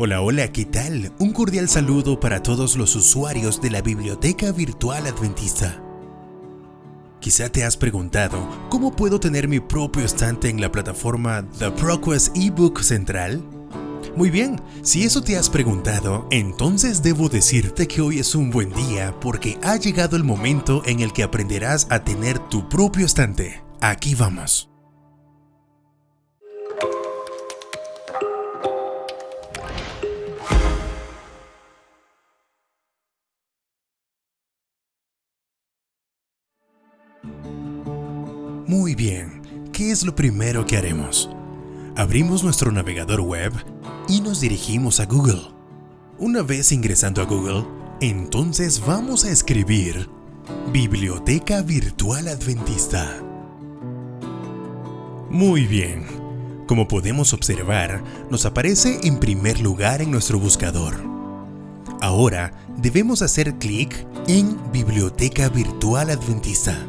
Hola, hola, ¿qué tal? Un cordial saludo para todos los usuarios de la Biblioteca Virtual Adventista. Quizá te has preguntado, ¿cómo puedo tener mi propio estante en la plataforma The ProQuest eBook Central? Muy bien, si eso te has preguntado, entonces debo decirte que hoy es un buen día porque ha llegado el momento en el que aprenderás a tener tu propio estante. Aquí vamos. Es lo primero que haremos? Abrimos nuestro navegador web y nos dirigimos a Google. Una vez ingresando a Google, entonces vamos a escribir Biblioteca Virtual Adventista. Muy bien, como podemos observar, nos aparece en primer lugar en nuestro buscador. Ahora debemos hacer clic en Biblioteca Virtual Adventista.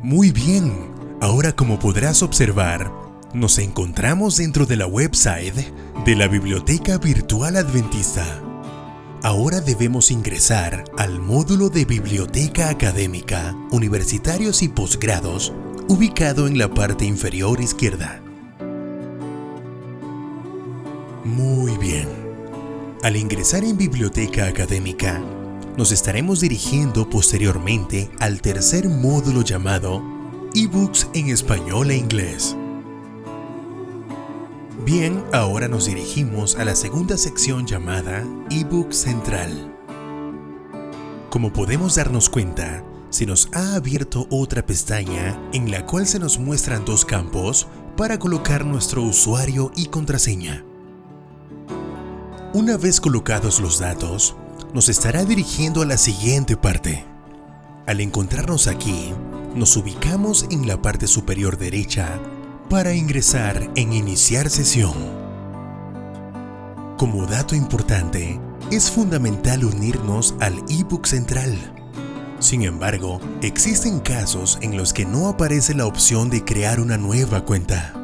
Muy bien, ahora como podrás observar, nos encontramos dentro de la website de la Biblioteca Virtual Adventista. Ahora debemos ingresar al módulo de Biblioteca Académica, Universitarios y Posgrados, ubicado en la parte inferior izquierda. Muy bien. Al ingresar en Biblioteca Académica, nos estaremos dirigiendo posteriormente al tercer módulo llamado eBooks en español e inglés. Bien, ahora nos dirigimos a la segunda sección llamada eBook Central. Como podemos darnos cuenta, se nos ha abierto otra pestaña en la cual se nos muestran dos campos para colocar nuestro usuario y contraseña. Una vez colocados los datos, nos estará dirigiendo a la siguiente parte. Al encontrarnos aquí, nos ubicamos en la parte superior derecha para ingresar en Iniciar sesión. Como dato importante, es fundamental unirnos al ebook central. Sin embargo, existen casos en los que no aparece la opción de crear una nueva cuenta.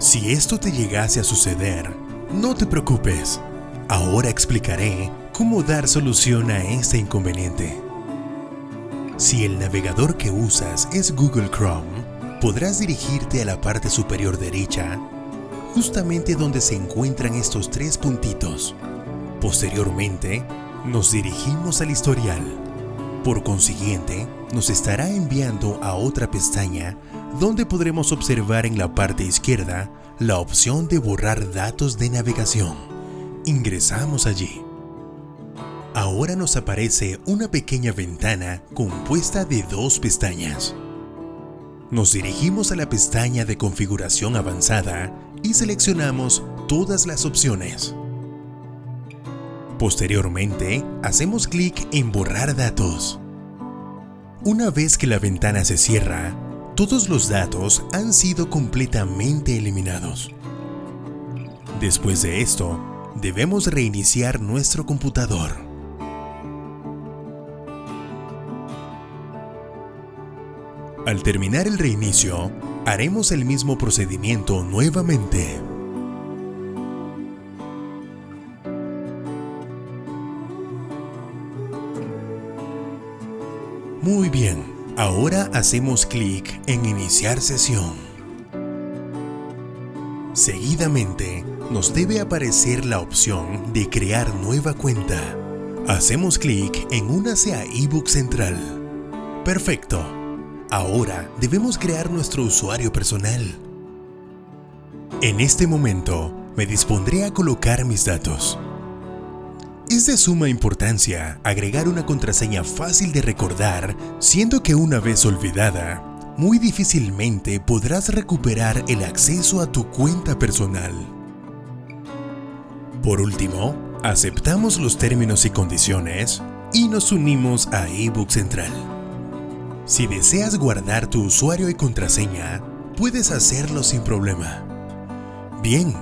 Si esto te llegase a suceder, no te preocupes. Ahora explicaré cómo dar solución a este inconveniente. Si el navegador que usas es Google Chrome, podrás dirigirte a la parte superior derecha, justamente donde se encuentran estos tres puntitos. Posteriormente, nos dirigimos al historial. Por consiguiente, nos estará enviando a otra pestaña donde podremos observar en la parte izquierda la opción de borrar datos de navegación. Ingresamos allí. Ahora nos aparece una pequeña ventana compuesta de dos pestañas. Nos dirigimos a la pestaña de configuración avanzada y seleccionamos todas las opciones. Posteriormente, hacemos clic en borrar datos. Una vez que la ventana se cierra, todos los datos han sido completamente eliminados. Después de esto, debemos reiniciar nuestro computador. Al terminar el reinicio, haremos el mismo procedimiento nuevamente. Muy bien, ahora hacemos clic en Iniciar sesión. Seguidamente, nos debe aparecer la opción de crear nueva cuenta. Hacemos clic en Únase a ebook central. Perfecto. Ahora debemos crear nuestro usuario personal. En este momento me dispondré a colocar mis datos. Es de suma importancia agregar una contraseña fácil de recordar, siendo que una vez olvidada, muy difícilmente podrás recuperar el acceso a tu cuenta personal. Por último, aceptamos los términos y condiciones y nos unimos a eBook Central. Si deseas guardar tu usuario y contraseña, puedes hacerlo sin problema. Bien,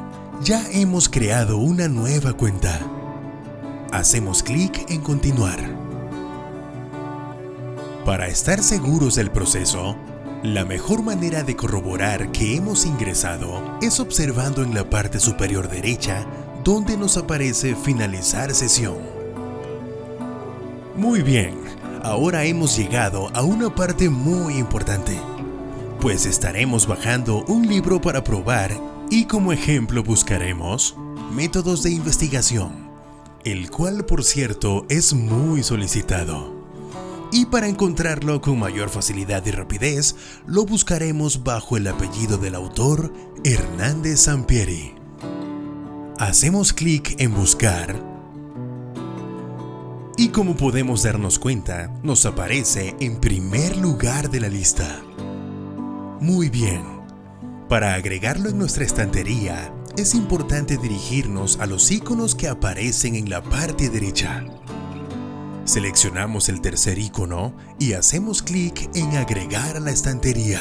ya hemos creado una nueva cuenta. Hacemos clic en continuar. Para estar seguros del proceso, la mejor manera de corroborar que hemos ingresado es observando en la parte superior derecha donde nos aparece finalizar sesión. Muy bien, ahora hemos llegado a una parte muy importante, pues estaremos bajando un libro para probar y como ejemplo buscaremos métodos de investigación, el cual por cierto es muy solicitado. Y para encontrarlo con mayor facilidad y rapidez, lo buscaremos bajo el apellido del autor Hernández Sampieri. Hacemos clic en buscar y como podemos darnos cuenta, nos aparece en primer lugar de la lista. Muy bien, para agregarlo en nuestra estantería, es importante dirigirnos a los iconos que aparecen en la parte derecha. Seleccionamos el tercer icono y hacemos clic en agregar a la estantería.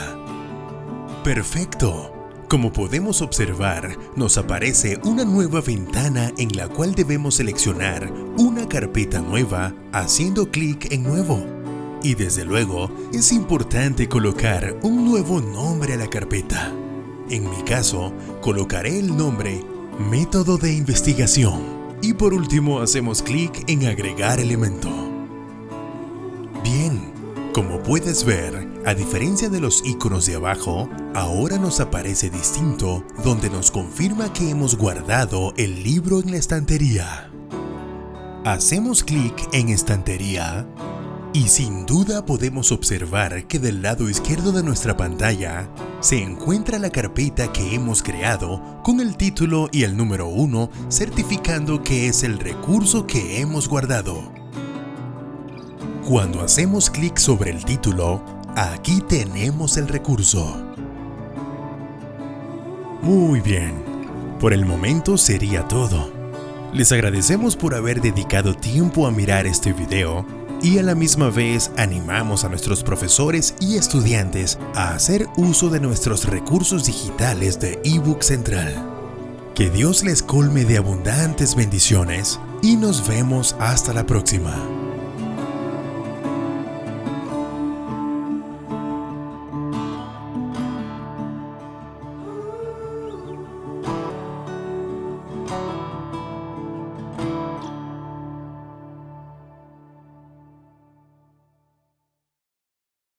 ¡Perfecto! Como podemos observar, nos aparece una nueva ventana en la cual debemos seleccionar una carpeta nueva haciendo clic en Nuevo. Y desde luego, es importante colocar un nuevo nombre a la carpeta. En mi caso, colocaré el nombre Método de Investigación. Y por último hacemos clic en Agregar elemento. Bien, como puedes ver, a diferencia de los iconos de abajo, ahora nos aparece distinto donde nos confirma que hemos guardado el libro en la estantería. Hacemos clic en estantería y sin duda podemos observar que del lado izquierdo de nuestra pantalla se encuentra la carpeta que hemos creado con el título y el número 1 certificando que es el recurso que hemos guardado. Cuando hacemos clic sobre el título, aquí tenemos el recurso. Muy bien, por el momento sería todo. Les agradecemos por haber dedicado tiempo a mirar este video y a la misma vez animamos a nuestros profesores y estudiantes a hacer uso de nuestros recursos digitales de ebook central. Que Dios les colme de abundantes bendiciones y nos vemos hasta la próxima.